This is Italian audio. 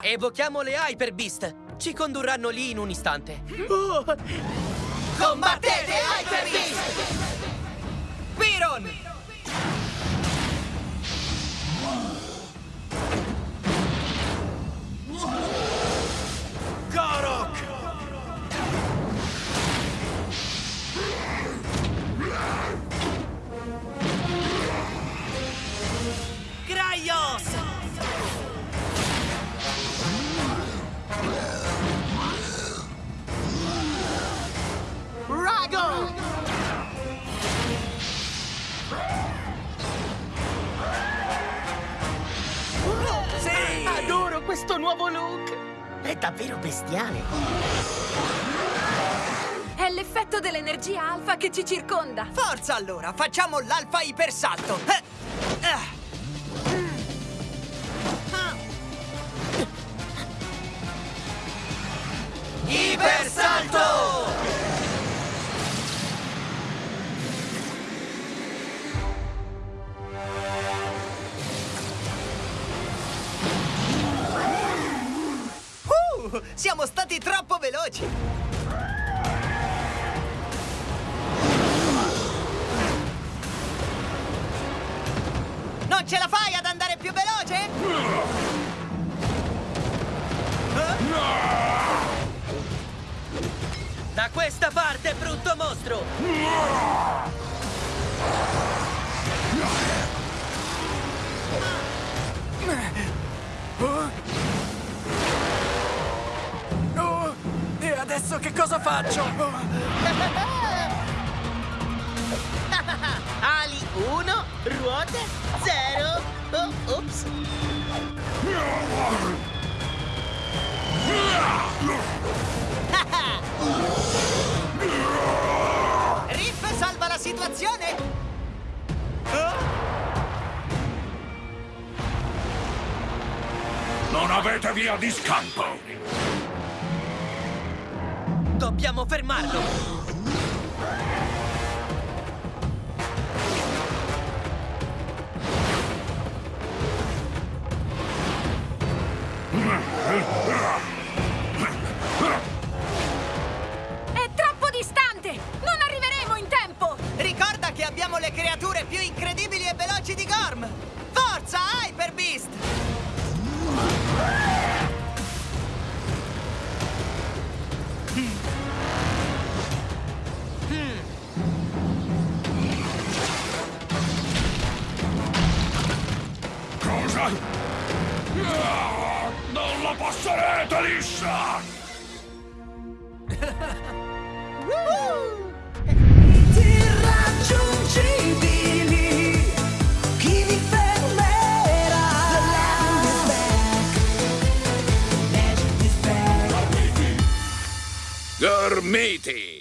Evochiamo le Hyper Beast. Ci condurranno lì in un istante. Oh. Combattete Hyper questo nuovo look! È davvero bestiale! È l'effetto dell'energia alfa che ci circonda. Forza allora, facciamo l'alfa ipersalto! Eh, ah. Siamo stati troppo veloci! Non ce la fai ad andare più veloce? Da questa parte, brutto mostro! Adesso che cosa faccio? Ali 1, ruote 0. Oh, ops. Riff salva la situazione! Non avete via di scampo! Dobbiamo fermarlo! Non la passerete liscia! Irraggiungibili, chi vi fermerà? The land is back. Legend is back. Gormiti!